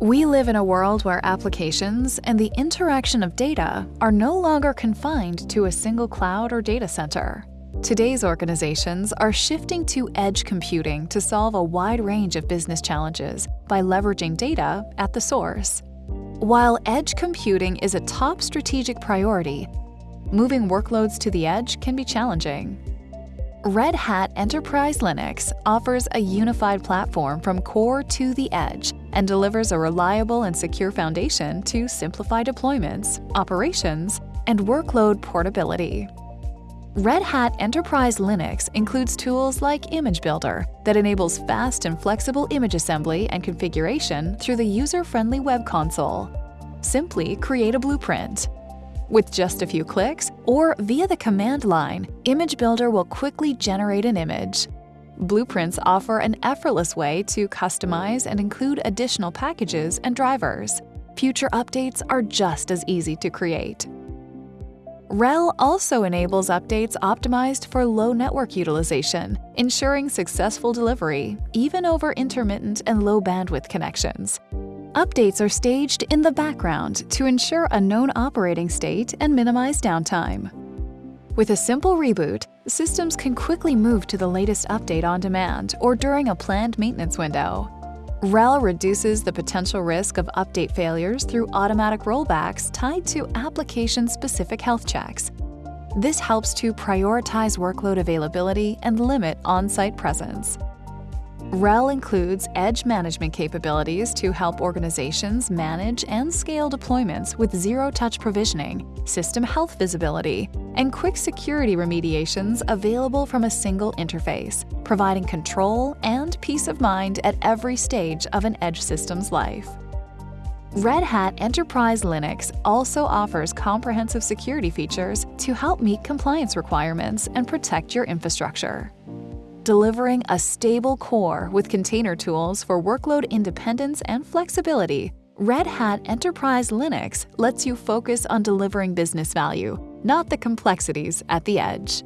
We live in a world where applications and the interaction of data are no longer confined to a single cloud or data center. Today's organizations are shifting to edge computing to solve a wide range of business challenges by leveraging data at the source. While edge computing is a top strategic priority, moving workloads to the edge can be challenging. Red Hat Enterprise Linux offers a unified platform from core to the edge and delivers a reliable and secure foundation to simplify deployments, operations, and workload portability. Red Hat Enterprise Linux includes tools like Image Builder that enables fast and flexible image assembly and configuration through the user-friendly web console. Simply create a blueprint. With just a few clicks, or via the command line, Image Builder will quickly generate an image. Blueprints offer an effortless way to customize and include additional packages and drivers. Future updates are just as easy to create. RHEL also enables updates optimized for low network utilization, ensuring successful delivery, even over intermittent and low bandwidth connections. Updates are staged in the background to ensure a known operating state and minimize downtime. With a simple reboot, systems can quickly move to the latest update on demand or during a planned maintenance window. RHEL reduces the potential risk of update failures through automatic rollbacks tied to application-specific health checks. This helps to prioritize workload availability and limit on-site presence. RHEL includes edge management capabilities to help organizations manage and scale deployments with zero-touch provisioning, system health visibility, and quick security remediations available from a single interface, providing control and peace of mind at every stage of an edge system's life. Red Hat Enterprise Linux also offers comprehensive security features to help meet compliance requirements and protect your infrastructure delivering a stable core with container tools for workload independence and flexibility, Red Hat Enterprise Linux lets you focus on delivering business value, not the complexities at the edge.